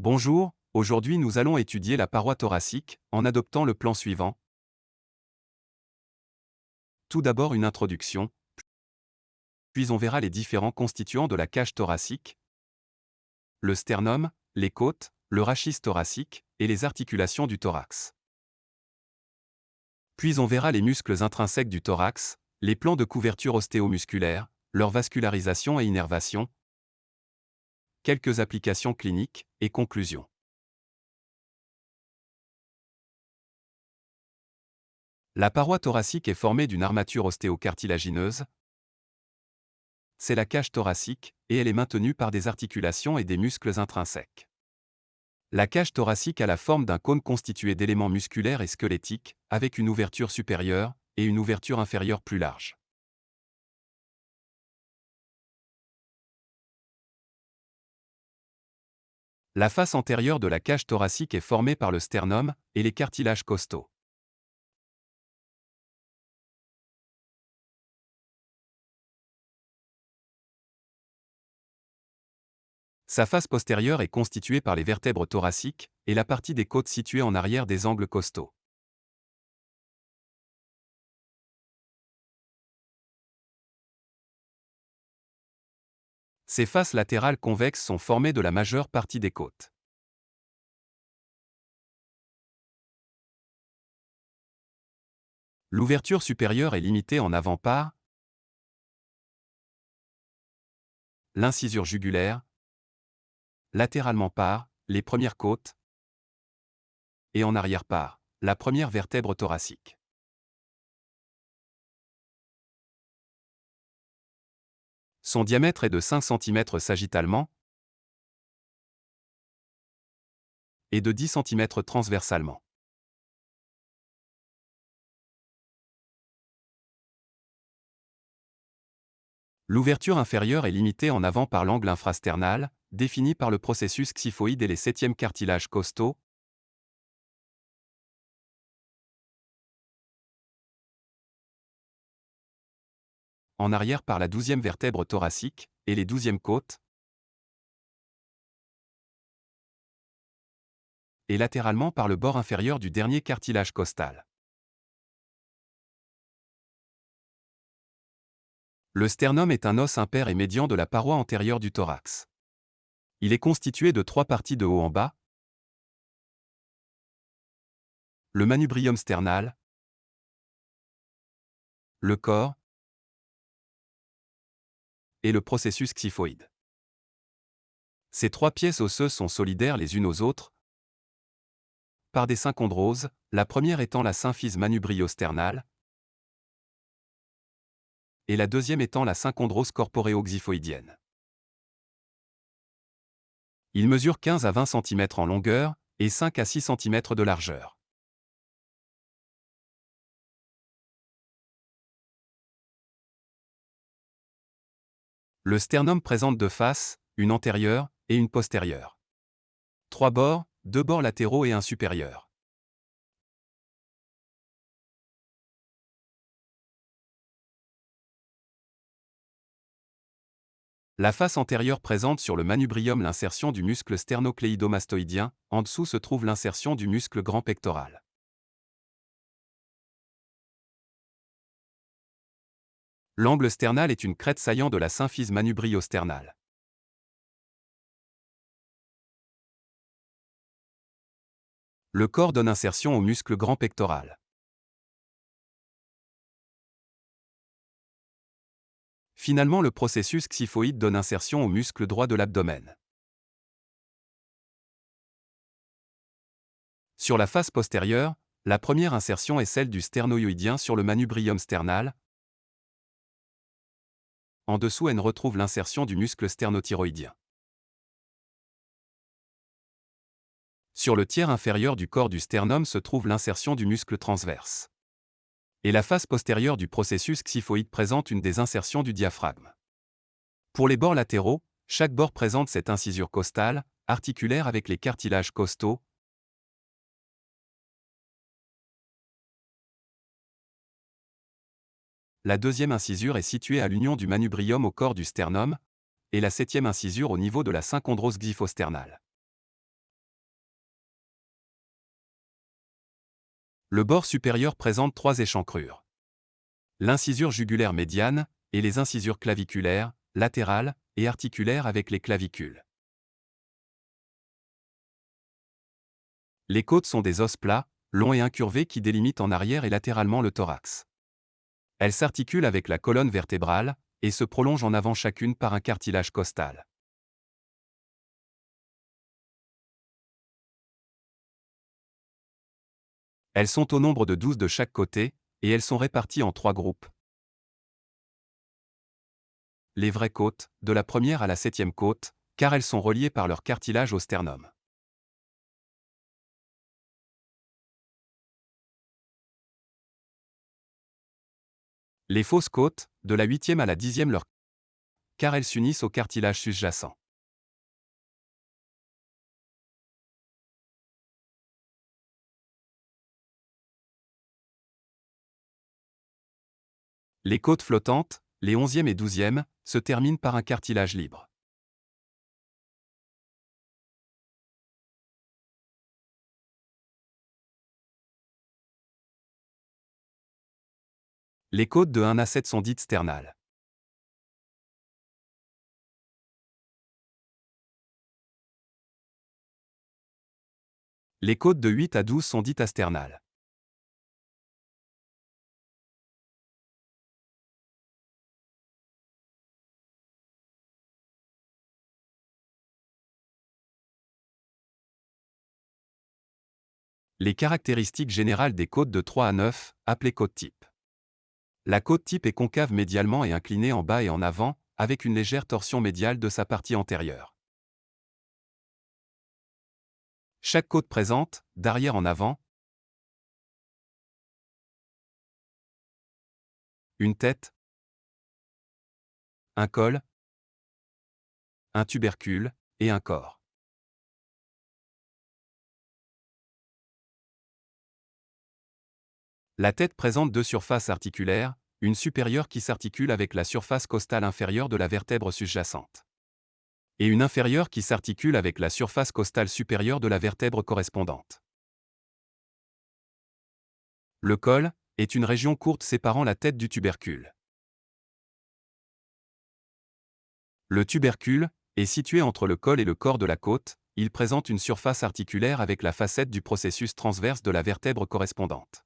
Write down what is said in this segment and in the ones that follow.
Bonjour, aujourd'hui nous allons étudier la paroi thoracique en adoptant le plan suivant. Tout d'abord une introduction, puis on verra les différents constituants de la cage thoracique, le sternum, les côtes, le rachis thoracique et les articulations du thorax. Puis on verra les muscles intrinsèques du thorax, les plans de couverture ostéomusculaire, leur vascularisation et innervation, quelques applications cliniques et conclusions. La paroi thoracique est formée d'une armature ostéocartilagineuse. C'est la cage thoracique, et elle est maintenue par des articulations et des muscles intrinsèques. La cage thoracique a la forme d'un cône constitué d'éléments musculaires et squelettiques, avec une ouverture supérieure et une ouverture inférieure plus large. La face antérieure de la cage thoracique est formée par le sternum et les cartilages costaux. Sa face postérieure est constituée par les vertèbres thoraciques et la partie des côtes située en arrière des angles costaux. Ces faces latérales convexes sont formées de la majeure partie des côtes. L'ouverture supérieure est limitée en avant par l'incisure jugulaire, latéralement par les premières côtes et en arrière par la première vertèbre thoracique. Son diamètre est de 5 cm sagittalement et de 10 cm transversalement. L'ouverture inférieure est limitée en avant par l'angle infrasternal, défini par le processus xyphoïde et les septièmes cartilages costaux, en arrière par la douzième vertèbre thoracique et les douzièmes côtes, et latéralement par le bord inférieur du dernier cartilage costal. Le sternum est un os impair et médian de la paroi antérieure du thorax. Il est constitué de trois parties de haut en bas. Le manubrium sternal, le corps, et le processus xyphoïde. Ces trois pièces osseuses sont solidaires les unes aux autres par des synchondroses, la première étant la symphyse manubriosternale et la deuxième étant la synchondrose corporéoxyphoïdienne. Il mesure 15 à 20 cm en longueur et 5 à 6 cm de largeur. Le sternum présente deux faces, une antérieure et une postérieure. Trois bords, deux bords latéraux et un supérieur. La face antérieure présente sur le manubrium l'insertion du muscle sternocléidomastoïdien, en dessous se trouve l'insertion du muscle grand pectoral. L'angle sternal est une crête saillant de la symphyse manubriosternale. Le corps donne insertion au muscle grand pectoral. Finalement, le processus xyphoïde donne insertion au muscle droit de l'abdomen. Sur la face postérieure, la première insertion est celle du sternoïoïdien sur le manubrium sternal, en dessous, elle retrouve l'insertion du muscle sternothyroïdien. Sur le tiers inférieur du corps du sternum se trouve l'insertion du muscle transverse. Et la face postérieure du processus xyphoïde présente une des insertions du diaphragme. Pour les bords latéraux, chaque bord présente cette incisure costale, articulaire avec les cartilages costaux, La deuxième incisure est située à l'union du manubrium au corps du sternum, et la septième incisure au niveau de la synchondrose glyphosternale. Le bord supérieur présente trois échancrures. L'incisure jugulaire médiane et les incisures claviculaires, latérales et articulaires avec les clavicules. Les côtes sont des os plats, longs et incurvés qui délimitent en arrière et latéralement le thorax. Elles s'articulent avec la colonne vertébrale et se prolongent en avant chacune par un cartilage costal. Elles sont au nombre de 12 de chaque côté, et elles sont réparties en trois groupes. Les vraies côtes, de la première à la septième côte, car elles sont reliées par leur cartilage au sternum. Les fausses côtes, de la huitième à la dixième leur car elles s'unissent au cartilage sous-jacent. Les côtes flottantes, les onzième et douzième, se terminent par un cartilage libre. Les côtes de 1 à 7 sont dites sternales. Les côtes de 8 à 12 sont dites asternales. Les caractéristiques générales des côtes de 3 à 9, appelées côte type. La côte type est concave médialement et inclinée en bas et en avant, avec une légère torsion médiale de sa partie antérieure. Chaque côte présente, d'arrière en avant, une tête, un col, un tubercule et un corps. La tête présente deux surfaces articulaires, une supérieure qui s'articule avec la surface costale inférieure de la vertèbre sous-jacente. Et une inférieure qui s'articule avec la surface costale supérieure de la vertèbre correspondante. Le col est une région courte séparant la tête du tubercule. Le tubercule est situé entre le col et le corps de la côte, il présente une surface articulaire avec la facette du processus transverse de la vertèbre correspondante.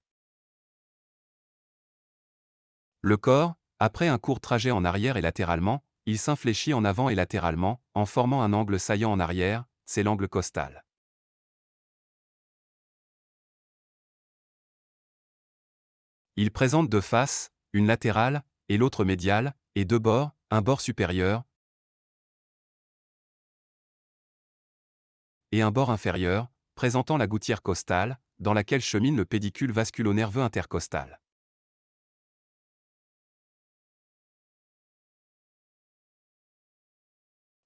Le corps, après un court trajet en arrière et latéralement, il s'infléchit en avant et latéralement, en formant un angle saillant en arrière, c'est l'angle costal. Il présente deux faces, une latérale et l'autre médiale, et deux bords, un bord supérieur et un bord inférieur, présentant la gouttière costale, dans laquelle chemine le pédicule vasculo-nerveux intercostal.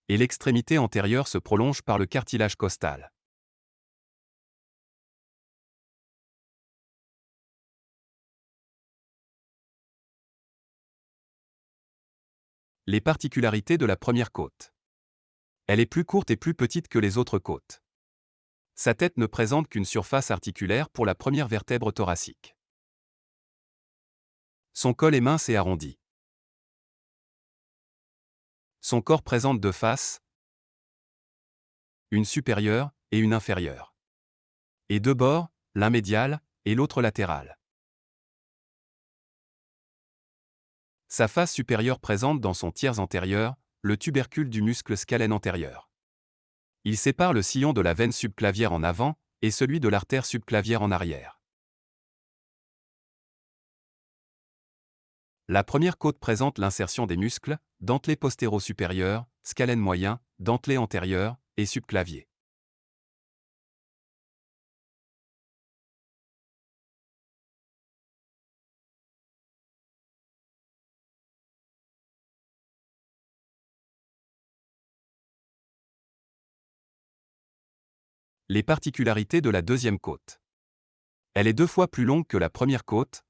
Et l'extrémité antérieure se prolonge par le cartilage costal. Les particularités de la première côte. Elle est plus courte et plus petite que les autres côtes. Sa tête ne présente qu'une surface articulaire pour la première vertèbre thoracique. Son col est mince et arrondi. Son corps présente deux faces, une supérieure et une inférieure. Et deux bords, l'un médial et l'autre latéral. Sa face supérieure présente dans son tiers antérieur le tubercule du muscle scalène antérieur. Il sépare le sillon de la veine subclavière en avant et celui de l'artère subclavière en arrière. La première côte présente l'insertion des muscles, dentelé postéro-supérieur, scalène moyen, dentelé antérieur et subclavier. Les particularités de la deuxième côte. Elle est deux fois plus longue que la première côte,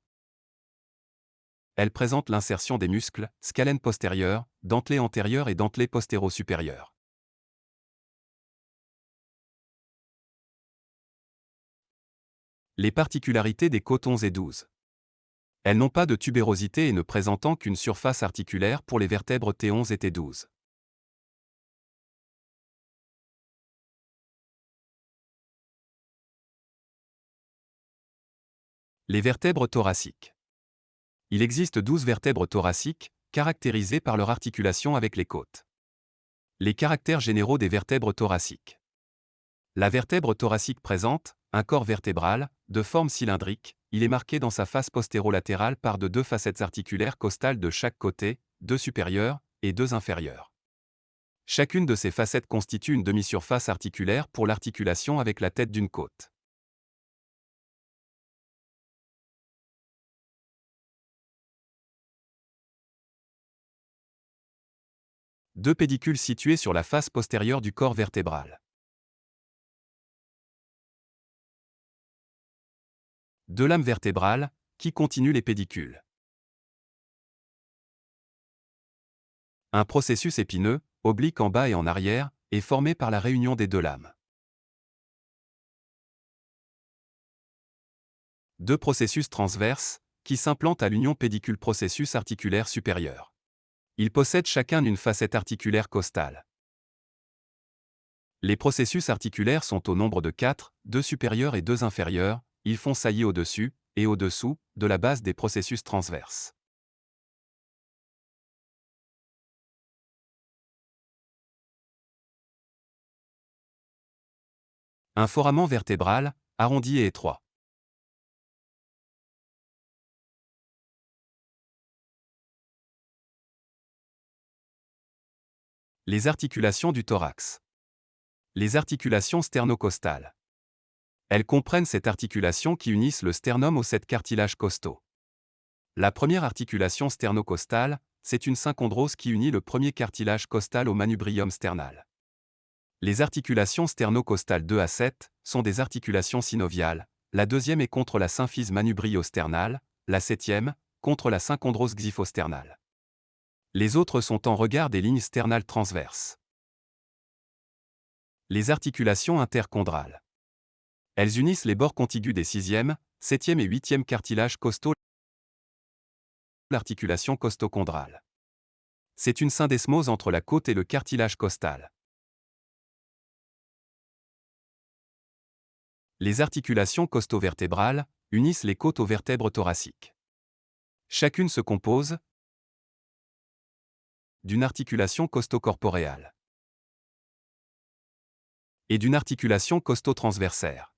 elle présente l'insertion des muscles, scalène postérieure, dentelé antérieur et dentelé postéro-supérieur. Les particularités des 11 et 12. Elles n'ont pas de tubérosité et ne présentant qu'une surface articulaire pour les vertèbres T11 et T12. Les vertèbres thoraciques. Il existe 12 vertèbres thoraciques, caractérisées par leur articulation avec les côtes. Les caractères généraux des vertèbres thoraciques. La vertèbre thoracique présente un corps vertébral, de forme cylindrique, il est marqué dans sa face postérolatérale par de deux facettes articulaires costales de chaque côté, deux supérieures et deux inférieures. Chacune de ces facettes constitue une demi-surface articulaire pour l'articulation avec la tête d'une côte. Deux pédicules situés sur la face postérieure du corps vertébral. Deux lames vertébrales, qui continuent les pédicules. Un processus épineux, oblique en bas et en arrière, est formé par la réunion des deux lames. Deux processus transverses, qui s'implantent à l'union pédicule-processus articulaire supérieur. Ils possèdent chacun une facette articulaire costale. Les processus articulaires sont au nombre de 4, deux supérieurs et deux inférieurs, ils font saillie au-dessus et au-dessous de la base des processus transverses. Un foramen vertébral, arrondi et étroit. Les articulations du thorax. Les articulations sternocostales. Elles comprennent cette articulation qui unissent le sternum aux sept cartilages costaux. La première articulation sternocostale, c'est une synchondrose qui unit le premier cartilage costal au manubrium sternal. Les articulations sternocostales 2 à 7 sont des articulations synoviales, la deuxième est contre la symphyse manubrio-sternale, la septième, contre la synchondrose xyphosternale. Les autres sont en regard des lignes sternales transverses. Les articulations interchondrales. Elles unissent les bords contigus des 6e, 7e et 8e cartilages costaux. L'articulation costochondrale. C'est une syndesmose entre la côte et le cartilage costal. Les articulations costo-vertébrales unissent les côtes aux vertèbres thoraciques. Chacune se compose, d'une articulation costo-corporéale et d'une articulation costo-transversaire.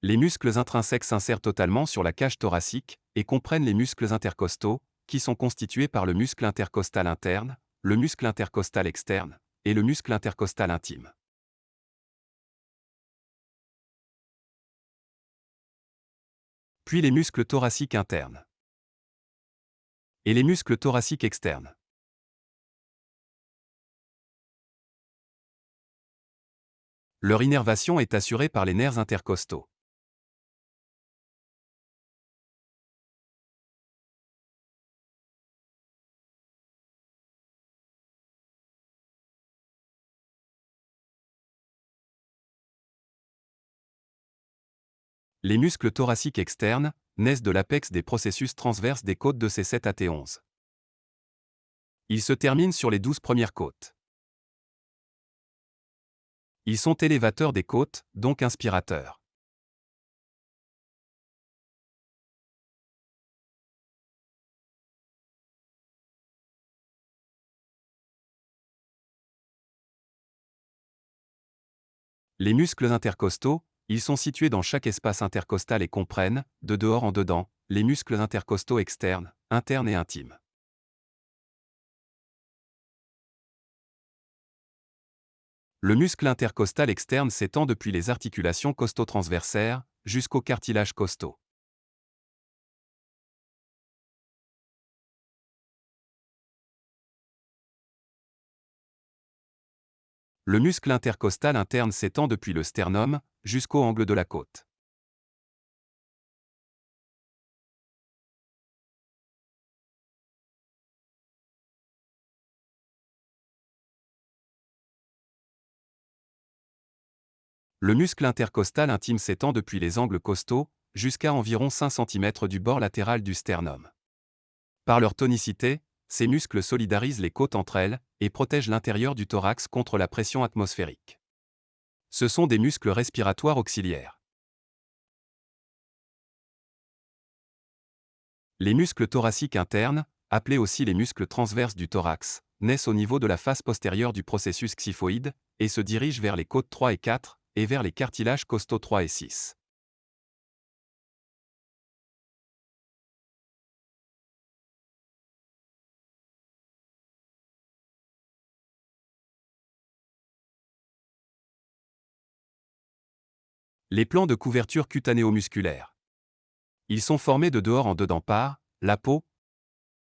Les muscles intrinsèques s'insèrent totalement sur la cage thoracique et comprennent les muscles intercostaux, qui sont constitués par le muscle intercostal interne, le muscle intercostal externe et le muscle intercostal intime. Puis les muscles thoraciques internes et les muscles thoraciques externes. Leur innervation est assurée par les nerfs intercostaux. Les muscles thoraciques externes naissent de l'apex des processus transverses des côtes de ces 7 à T11. Ils se terminent sur les 12 premières côtes. Ils sont élévateurs des côtes, donc inspirateurs. Les muscles intercostaux, ils sont situés dans chaque espace intercostal et comprennent, de dehors en dedans, les muscles intercostaux externes, internes et intimes. Le muscle intercostal externe s'étend depuis les articulations costo-transversaires jusqu'au cartilage costaux. Le muscle intercostal interne s'étend depuis le sternum jusqu'au angle de la côte. Le muscle intercostal intime s'étend depuis les angles costaux, jusqu'à environ 5 cm du bord latéral du sternum. Par leur tonicité, ces muscles solidarisent les côtes entre elles et protègent l'intérieur du thorax contre la pression atmosphérique. Ce sont des muscles respiratoires auxiliaires. Les muscles thoraciques internes, appelés aussi les muscles transverses du thorax, naissent au niveau de la face postérieure du processus xyphoïde et se dirigent vers les côtes 3 et 4 et vers les cartilages costaux 3 et 6. Les plans de couverture cutanéo-musculaire. Ils sont formés de dehors en dedans par la peau,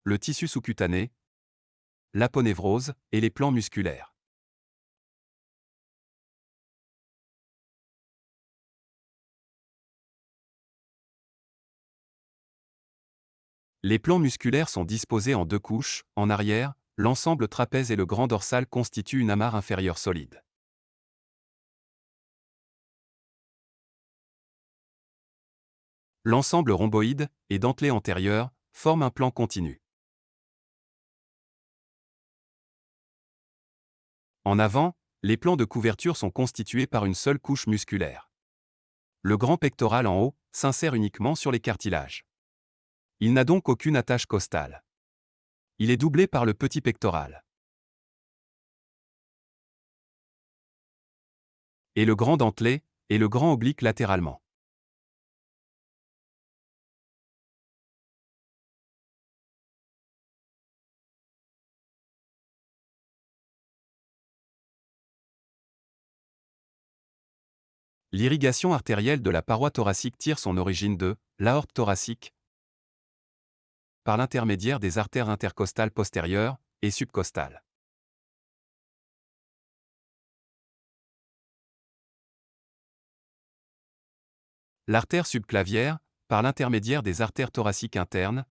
le tissu sous-cutané, l'aponévrose et les plans musculaires. Les plans musculaires sont disposés en deux couches, en arrière, l'ensemble trapèze et le grand dorsal constituent une amarre inférieure solide. L'ensemble rhomboïde et dentelé antérieur forme un plan continu. En avant, les plans de couverture sont constitués par une seule couche musculaire. Le grand pectoral en haut s'insère uniquement sur les cartilages. Il n'a donc aucune attache costale. Il est doublé par le petit pectoral. Et le grand dentelé, et le grand oblique latéralement. L'irrigation artérielle de la paroi thoracique tire son origine de l'aorte thoracique par l'intermédiaire des artères intercostales postérieures et subcostales. L'artère subclavière, par l'intermédiaire des artères thoraciques internes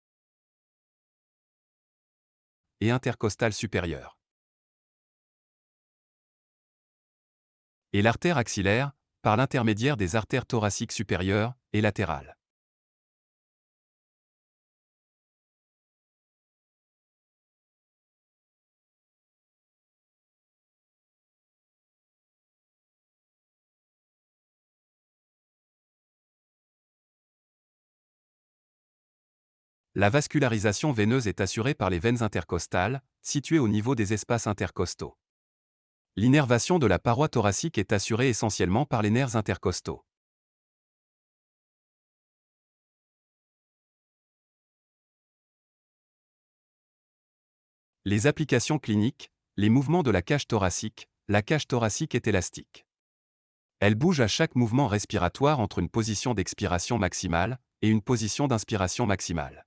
et intercostales supérieures. Et l'artère axillaire, par l'intermédiaire des artères thoraciques supérieures et latérales. La vascularisation veineuse est assurée par les veines intercostales, situées au niveau des espaces intercostaux. L'innervation de la paroi thoracique est assurée essentiellement par les nerfs intercostaux. Les applications cliniques, les mouvements de la cage thoracique, la cage thoracique est élastique. Elle bouge à chaque mouvement respiratoire entre une position d'expiration maximale et une position d'inspiration maximale.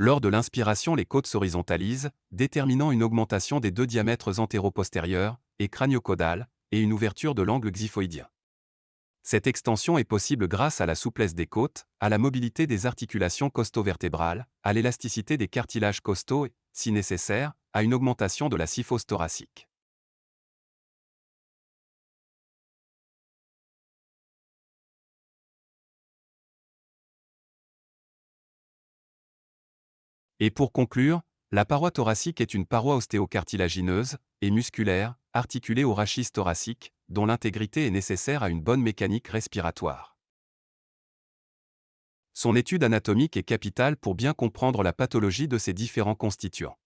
Lors de l'inspiration, les côtes s'horizontalisent, déterminant une augmentation des deux diamètres antéro-postérieurs et crânio-caudal et une ouverture de l'angle xyphoïdien. Cette extension est possible grâce à la souplesse des côtes, à la mobilité des articulations costo-vertébrales, à l'élasticité des cartilages costaux et, si nécessaire, à une augmentation de la syphose thoracique. Et pour conclure, la paroi thoracique est une paroi ostéocartilagineuse et musculaire, articulée au rachis thoracique, dont l'intégrité est nécessaire à une bonne mécanique respiratoire. Son étude anatomique est capitale pour bien comprendre la pathologie de ces différents constituants.